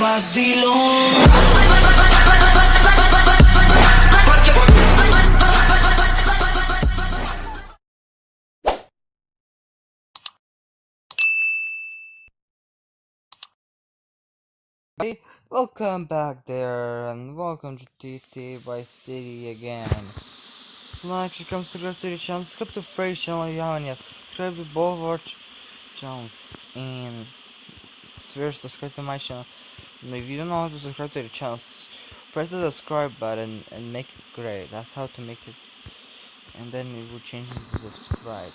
Hey, welcome back there, and welcome to TT by City again. Like, subscribe, subscribe to the channel, subscribe to Fresh channel if you haven't yet. Subscribe to both our ch channels, and first subscribe to my channel. And if you don't know how to subscribe to the channel, press the subscribe button and make it gray. That's how to make it, and then it will change into subscribe.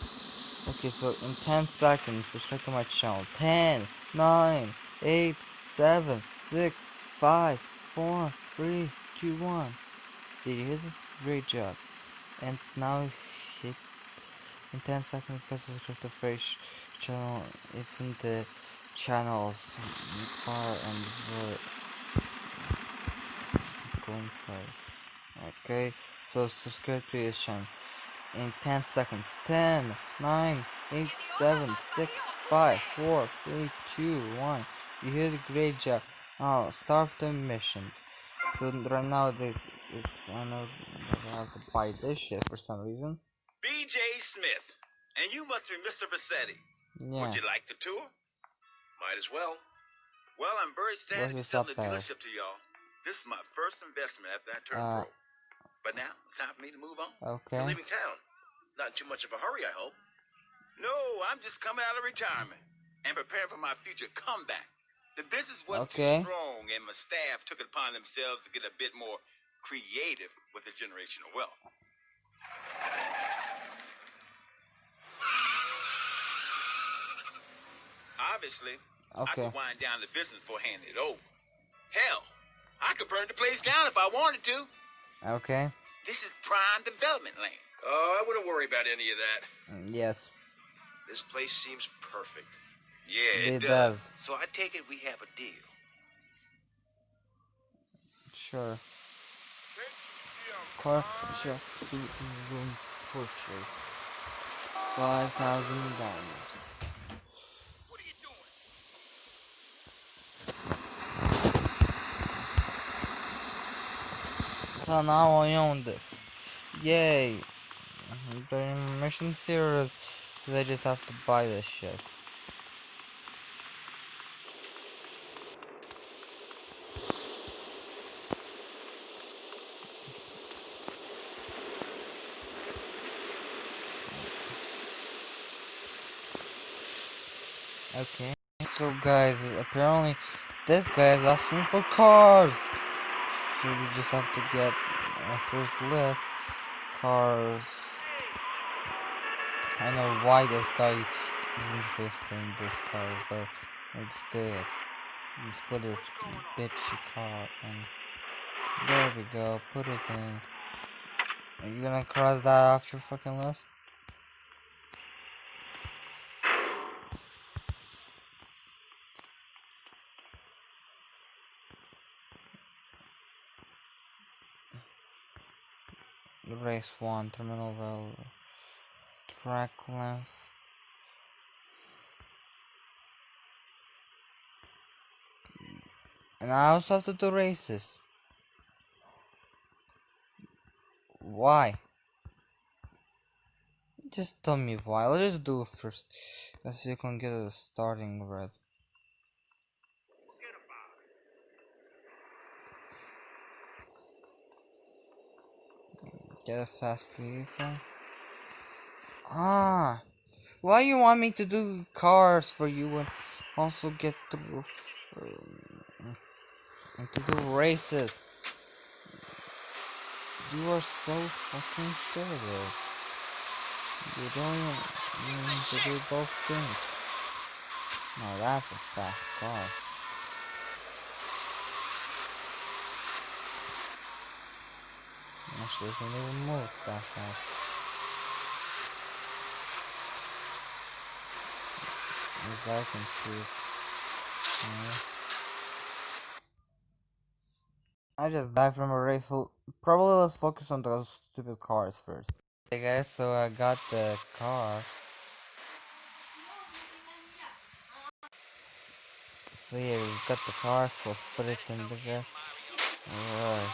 Okay, so in 10 seconds, subscribe to my channel. 10, 9, 8, 7, 6, 5, 4, 3, 2, 1. Did you hit it? Great job. And now hit in 10 seconds, guys, subscribe to Fresh channel. It's in the channels bar and for Okay, so subscribe to this channel in 10 seconds. 10, 9, 8, 7, 6, 5, 4, 3, 2, 1. You did a great job. Now, start the missions. So, right now, they, it's, I know, I have to buy this shit for some reason. BJ Smith, and you must be Mr. Vercetti. Yeah. Would you like the tour? Might as well. Well, I'm very sad to be the selling the subtitles? dealership to y'all. This is my first investment after I turned Uh, pro. But now it's time for me to move on. Okay. You're leaving town. Not in too much of a hurry, I hope. No, I'm just coming out of retirement and preparing for my future comeback. The business wasn't Okay. too strong, and my staff took it upon themselves to get a bit more creative with the generational wealth. Obviously, I Okay. could wind down the business before handing it over. Hell, I could burn the place down if I wanted to. Okay. This is prime development land. Oh, I wouldn't worry about any of that. Mm, Yes. This place seems perfect. Yeah, It does. So I take it we have a deal. Sure. Car shop food room purchase. Five thousand dollars. So now I own this. Yay! But in Mission Series, they just have to buy this shit. Okay. So guys, apparently this guy is asking for cars. So we just have to get our first list. Cars. I know why this guy is interested in these cars, but let's do it. Let's put this bitchy car in. There we go, put it in. Are you gonna cross that off your fucking list? Race 1, terminal value, track length. And I also have to do races. Why? Just tell me why. Let's just do it first. Let's see if you can get a starting red. Get a fast vehicle. Ah, why you want me to do cars for you and also get through um, and to do races? You are so fucking serious. You don't even need to do both things. Now that's a fast car. Actually, doesn't even move that fast. As I can see. Yeah. I just died from a rifle. Probably let's focus on those stupid cars first. Hey guys, so I got the car. So yeah, we've got the car, so let's put it in the Alright.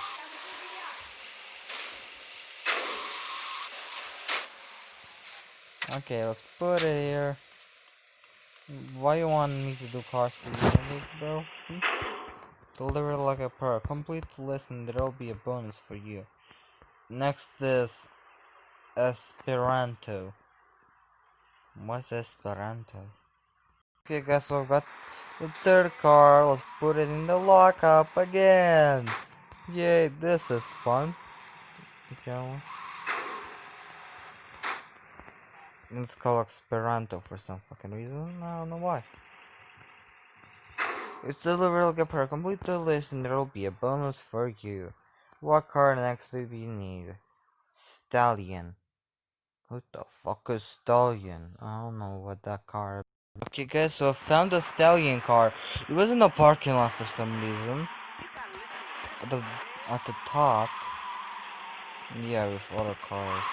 Okay, let's put it here. Why you want me to do cars for you, bro? Hmm? Deliver like a pro. Complete the list and there'll be a bonus for you. Next is Esperanto. What's Esperanto? Okay guys, so I've got the third car. Let's put it in the lockup again. Yay, this is fun. Okay. It's called Esperanto for some fucking reason. I don't know why. It's a pro. Complete the list and there'll be a bonus for you. What car next do we need? Stallion. What the fuck is Stallion? I don't know what that car Okay guys, so I found the Stallion car. It was in the parking lot for some reason. At the, at the top. Yeah, with other cars.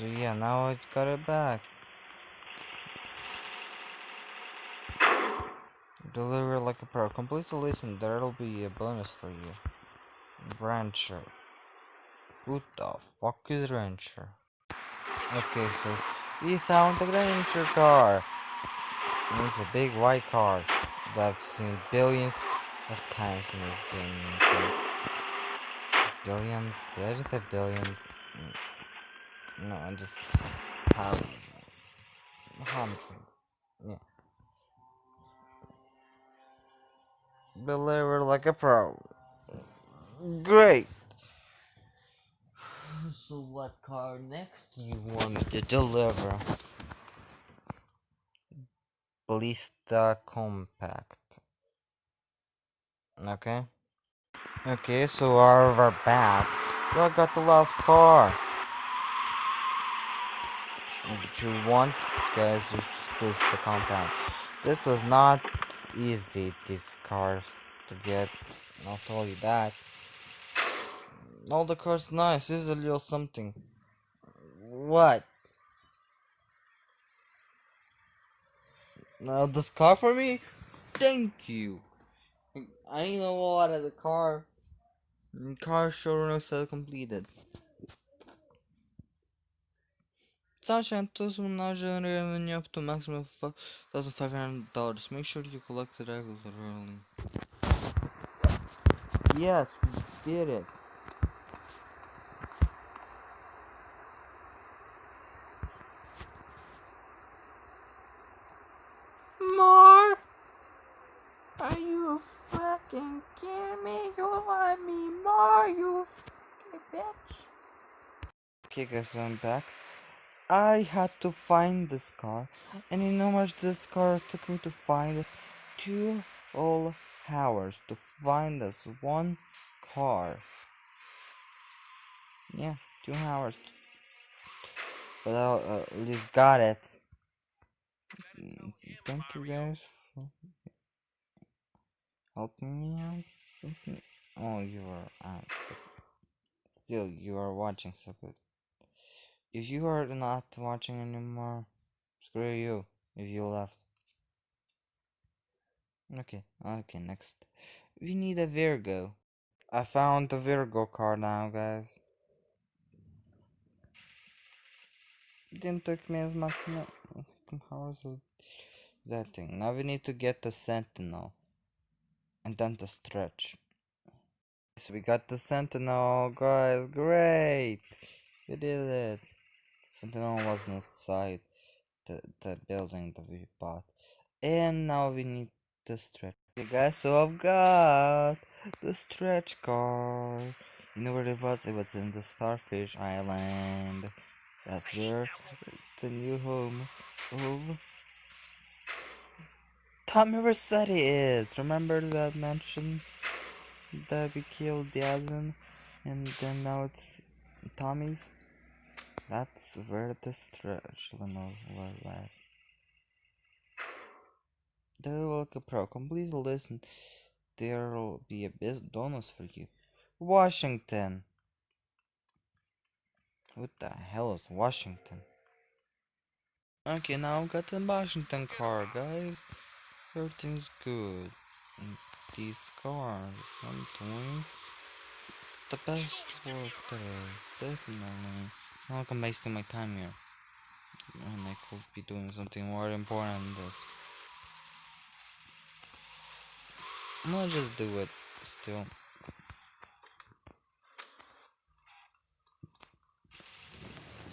So yeah, now I got it back. Deliver like a pro. Complete the list and there'll be a bonus for you. Rancher. Who the fuck is Rancher? Okay, so we found the Rancher car. It's a big white car that I've seen billions of times in this game. Okay. Billions? Did I just say billions? No, I just have hundreds. Yeah. Deliver like a pro. Great. So what car next do you want me to deliver? Ballista Compact. Okay. Okay, so we're back. We got the last car. What you want, guys, you just Ballista Compact. This was not easy, these cars to get. I'll you that. Mm, all the cars nice. A little something. What? Now this car for me? Thank you. I know a lot of the car. Mm, car showroom is completed. Sunshine doesn't now generate revenue up to maximum of $1,500. Make sure you collect it regularly. Yes, we did it. More? Are you fucking kidding me? You want me more, you fucking bitch? Okay guys, I'm back. I had to find this car, and you know much this car took me to find? Two whole hours to find this one car. Yeah, two hours. But I uh, at least got it. Mm, Thank you guys for helping me out. Mhm. Oh, you are out. Still, you are watching so good. If you are not watching anymore, screw you. If you left. Okay, okay, next. We need a Virgo. I found the Virgo car now, guys. Didn't take me as much. How is that thing? Now we need to get the Sentinel. And then the stretch. So we got the Sentinel, guys. Great! We did it. Sentinel was inside the, the building that we bought. And now we need the stretch. Okay, guys, so I've got the stretch car. You know where it was? It was in the Starfish Island. That's where the new home of Tommy Rossetti is. Remember that mansion that we killed Diaz in? And then now it's Tommy's? That's where the stretch limo was at. The Welcome Pro. The listen. There'll be a bit bonus for you. Washington. What the hell is Washington? Okay, now I've got the Washington car, guys. Everything's good. These cars, I'm doing the best work there is, definitely. Like I'm wasting my time here. And I could be doing something more important than this. Gonna just do it still.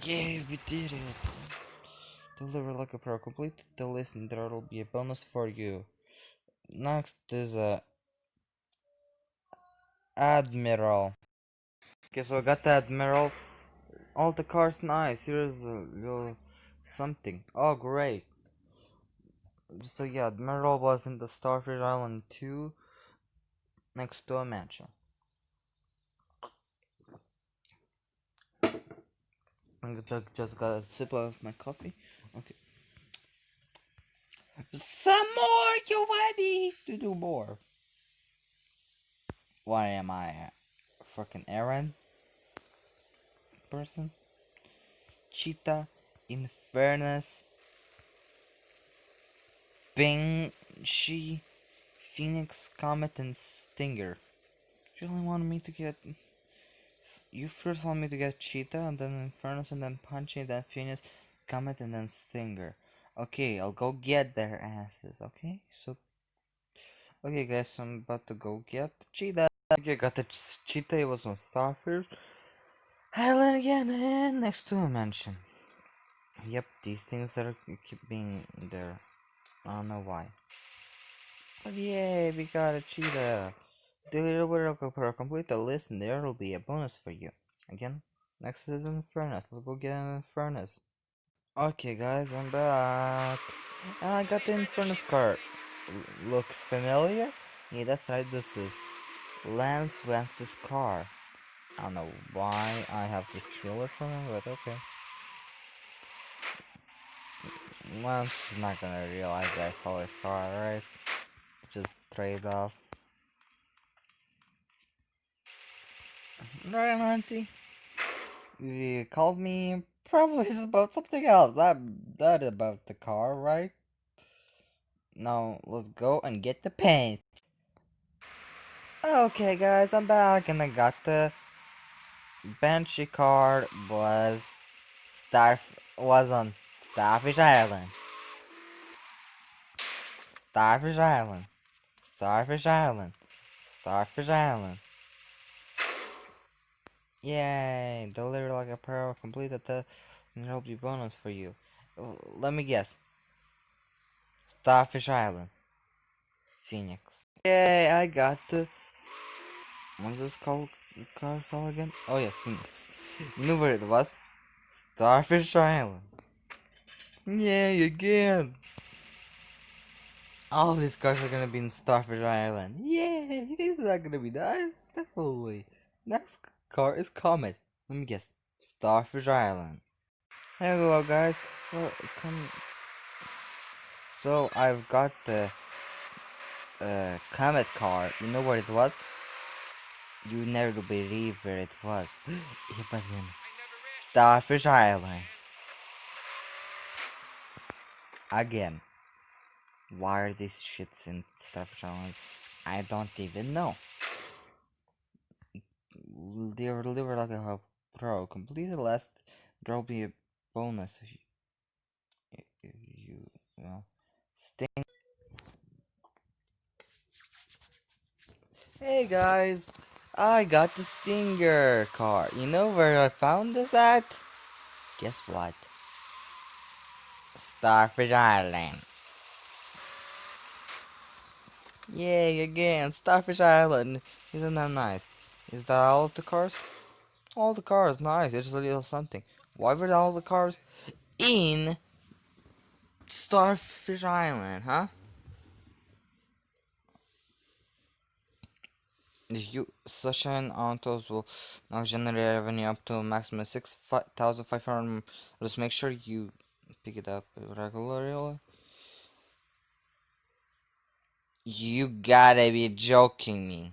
Yeah, we did it! Deliver like a pro. Complete the list and there will be a bonus for you. Next is a Admiral. Okay, so I got the Admiral. All the cars nice. Here's a little something. Oh, great. So yeah, Admiral was in the Starfish Island 2 next to a mansion. I just got a sip of my coffee. Okay. Some more! You me to do more? Why am I? freaking Aaron person? Cheetah, Infernus, Banshee, Phoenix, Comet, and Stinger. You really want me to get. You first want me to get Cheetah, and then Infernus, and then Punchy, then Phoenix, Comet, and then Stinger. Okay, I'll go get their asses, okay? So. Okay, guys, I'm about to go get Cheetah. Okay, got the Cheetah, it was on Starfish. Island again, and next to a mansion. Yep, these things are keep being there. I don't know why. But yeah, we got a cheetah. The little world will complete the list and there will be a bonus for you. Again, next is furnace. Let's go get an furnace. Okay guys, I'm back. Ah, I got the Infernus card. L looks familiar? Yeah, that's right, this is Lance Vance's car. I don't know why I have to steal it from him, but okay. Lance is not gonna realize that I stole his car, right? Just trade off. Right, Nancy? You called me. Probably is about something else. That that about the car, right? Now let's go and get the paint. Okay, guys, I'm back, and I got the Banshee card. Was Starf was on Starfish Island. Starfish Island. Starfish Island. Starfish Island. Yay! Deliver like a pro. Completed the test and there'll be bonus for you. Let me guess. Starfish Island. Phoenix. Yay! I got the. What's this called? Car call again? Oh yeah, Phoenix. You knew where it was? Starfish Island. Yay! Again. All these cars are gonna be in Starfish Island. Yay! This is not gonna be nice. Definitely. Next car is Comet. Let me guess. Starfish Island. Hello guys. Well, come. So I've got the uh, Comet car. You know where it was? You never believe where it was. it was in Starfish Island. Again. Why are these shits in Starfish Island? I don't even know. They were delivered like a pro. Complete the last. There'll be a bonus if you, if you well, sting. Hey guys, I got the Stinger car. You know where I found this at? Guess what? Starfish Island. Yay, again, Starfish Island. Isn't that nice? Is that all of the cars? All the cars, nice. It's a little something. Why were all the cars in Starfish Island, huh? You Sunshine Autos will now generate revenue up to a maximum of 6,500. Just make sure you pick it up regularly. You gotta be joking me.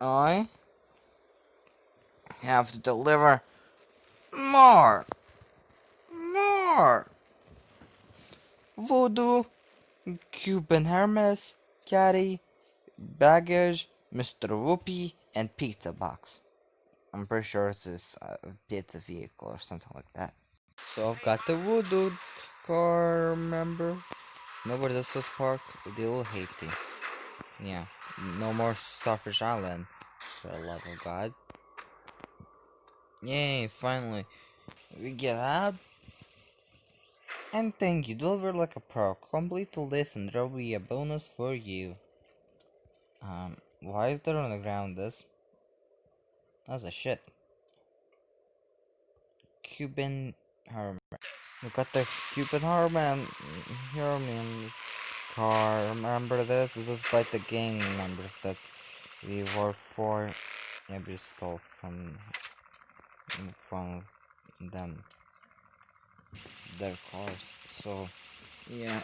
I have to deliver More! More! Voodoo, Cuban Hermes, Caddy, Baggage, Mr. Whoopee, and Pizza Box. I'm pretty sure it's this uh, pizza vehicle or something like that. So I've got the Voodoo car, remember? Nobody this was Park, Little Haiti. Yeah, no more Starfish Island, for the love of God. Yay, finally. We get out. And thank you, deliver like a pro. Complete the list and there will be a bonus for you. Um, why is there on the ground this? That's a shit. Cuban Herman. We got the Cuban Herman Herman's car. Remember this? This is by the gang members that we work for. Maybe stole from from them their cars. So yeah,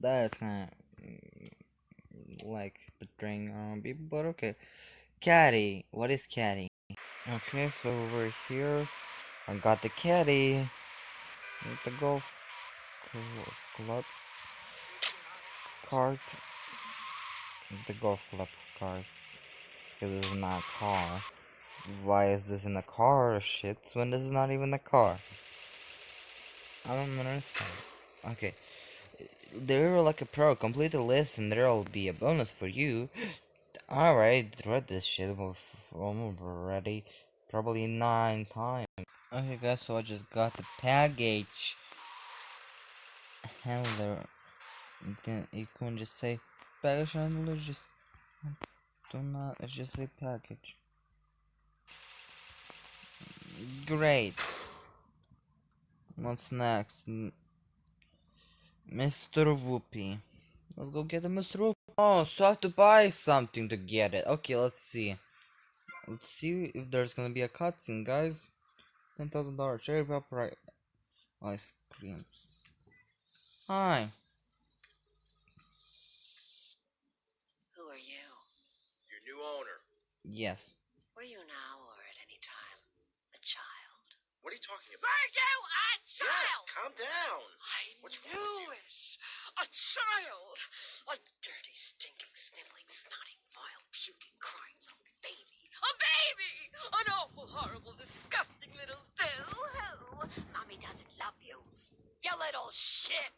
that's kind of like betraying um people. But okay, caddy. What is caddy? Okay, so we're here. I got the caddy. The golf club cart. The golf club cart. Because this is not a car. Why is this in a car shit when this is not even a car? I don't understand. Okay. They're like a pro. Complete the list and there'll be a bonus for you. Alright, read this shit already. Probably nine times. Okay guys, so I just got the package handler. You you can just say package handler, just do not, just say package. Great. What's next? Mr. Whoopee. Let's go get a Mr. Whoopee. Oh, so I have to buy something to get it. Okay, let's see. Let's see if there's gonna be a cutscene, guys. Ten thousand dollars. Cherry pop right. Ice creams. Hi. Who are you? Your new owner. Yes. Were you now or at any time a child? What are you talking about? Were you a Yes, calm down. I What's wrong knew with it. A child. A dirty, stinking, sniveling, snotting, vile, puking, crying little baby. A baby! An awful, horrible, disgusting little boo-hoo. Mommy doesn't love you. You little shit.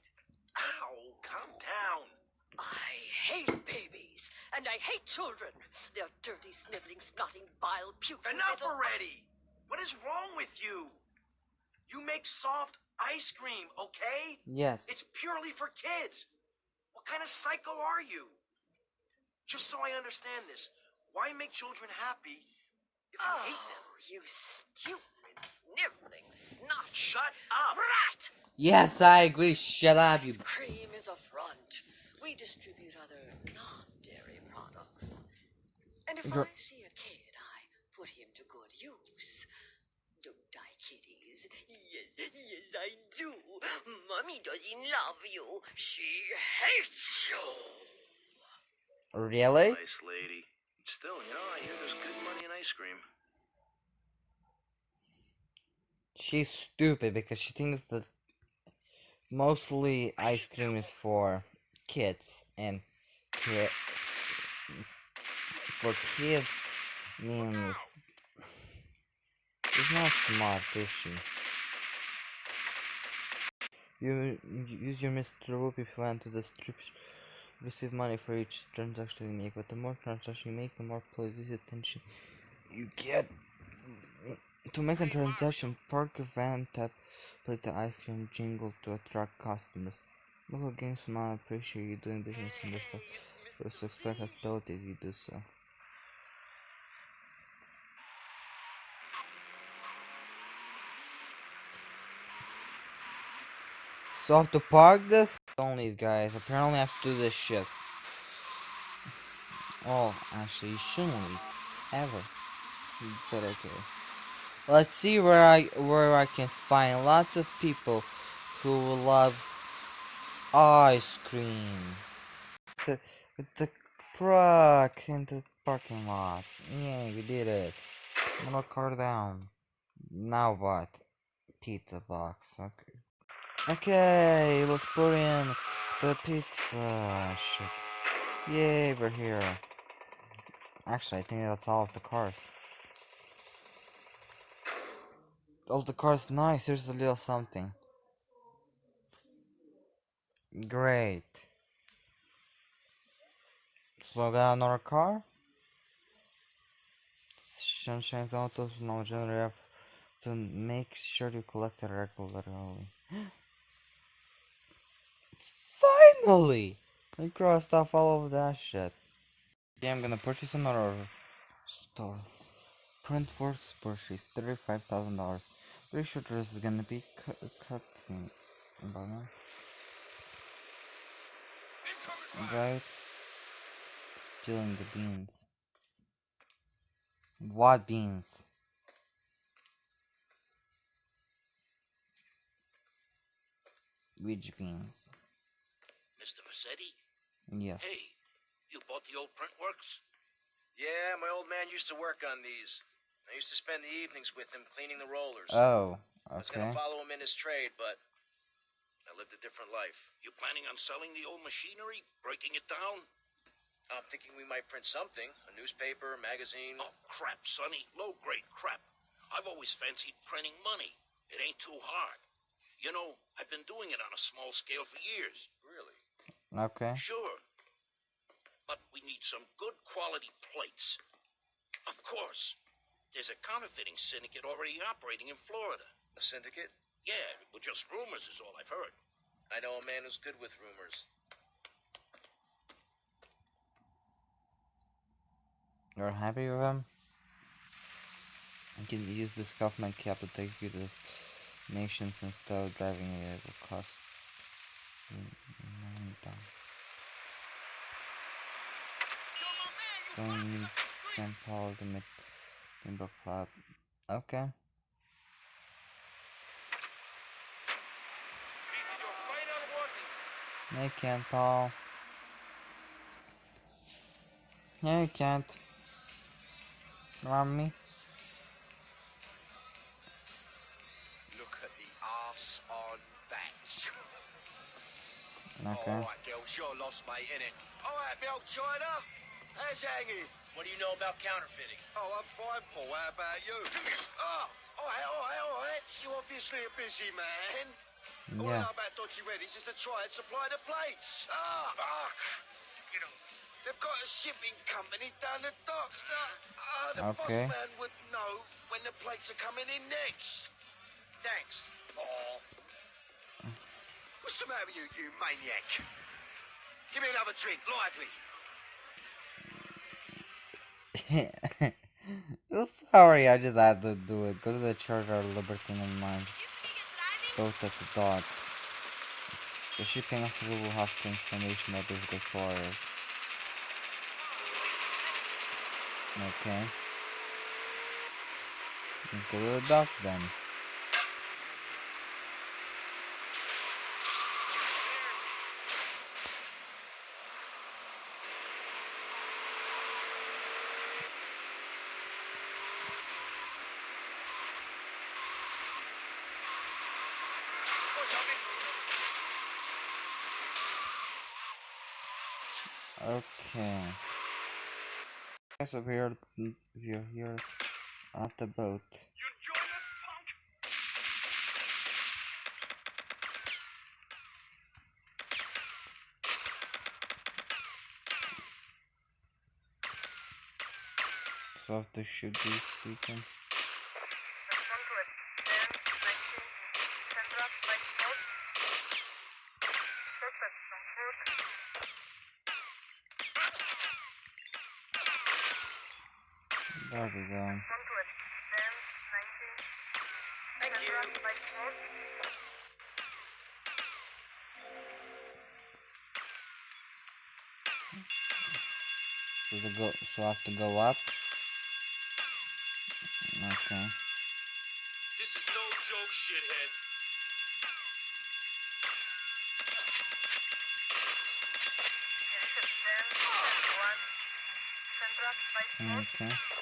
Ow, calm down. I hate babies, and I hate children. They're dirty, sniveling, snotting, vile, puking Enough little... already. What is wrong with you? You make soft ice cream, okay? Yes. It's purely for kids. What kind of psycho are you? Just so I understand this, why make children happy if you Oh, hate them? you stupid, sniveling, snot. Shut up! Rat! Yes, I agree. Shut up, you. Cream is a front. We distribute other non-dairy products. And if Gr- I see a kid, I put him to good use. Don't I, kiddies? Yes, yes, I do. Mommy doesn't love you. She hates you. Really? Nice lady. Still, you know, I hear there's good money in ice cream. She's stupid because she thinks that mostly ice cream is for kids and ki- for kids means she's not smart, is she? You, use your Mr. Whoopee plan to distribute receive money for each transaction you make, but the more transactions you make, the more police attention you get. To make a transaction, park a van tap, play the ice cream jingle to attract customers. Local games will not appreciate you doing business in their stuff, but expect hospitality if you do so. So I have to park this? Don't leave guys, apparently I have to do this shit. Oh, actually you shouldn't leave. Ever. But okay. Let's see where I where I can find lots of people who will love ice cream. The, the truck in the parking lot. Yeah, we did it. More car down. Now what? Pizza box. Okay. Okay, let's put in the pizza. Oh, shit. Yay, we're here. Actually, I think that's all of the cars. All the cars nice. Here's a little something. Great. So I got another car. Sunshine's autos now generate to make sure you collect it regularly. Finally! I crossed off all of that shit. Yeah, I'm gonna purchase another store. Printworks purchase thirty-five thousand dollars. Pretty sure this is gonna be. But. Right? Stealing the beans. What beans? Which beans? Mr. Vercetti? Yes. Hey, you bought the old Printworks? Yeah, my old man used to work on these. I used to spend the evenings with him cleaning the rollers. Oh, I was gonna follow him in his trade, but I lived a different life. You planning on selling the old machinery? Breaking it down? I'm thinking we might print something a newspaper, a magazine. Oh, crap, Sonny. Low grade crap. I've always fancied printing money. It ain't too hard. You know, I've been doing it on a small scale for years. Really? Okay. Sure. But we need some good quality plates. Of course. There's a counterfeiting syndicate already operating in Florida. A syndicate? Yeah, but just rumors is all I've heard. I know a man who's good with rumors. You're happy with him? You can use this government cap to take you to the nations instead of driving it will cost nine. Going Paul the mid Limbo Club. Ah, okay. Hey Kent Paul. Hey Kent. Want me? Okay. All right, girls, you're lost, mate, innit? All right, me old China. How's hanging? What do you know about counterfeiting? Oh, I'm fine, Paul. How about you? Oh, all right, all right, all right. You're obviously a busy man. All I Yeah. know about Dodgy Reddy's is to try and supply the plates. Ah, fuck. You know, they've got a shipping company down the docks. Uh, uh, the Okay. boss man would know when the plates are coming in next. Thanks, Paul. What's the matter with you, you maniac? Give me another drink, lively. Sorry, I just had to do it. Go to the church or Libertine Mines. Both at the docks. The shipping officer will have the information that is required. Okay. Go to the docks then. So we're we're here mm, at the boat. So after should be speaking. There we go. Thank you. So the go so I have to go up. Okay. This is no joke, shithead. Okay.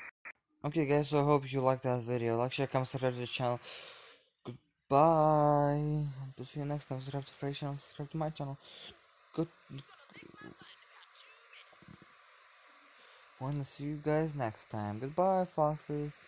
Okay guys, so I hope you liked that video. Like, share, comment, subscribe to the channel. Goodbye. To see you next time. Subscribe to Free channel, subscribe to my channel. Good. Wanna see you guys next time. Goodbye, foxes.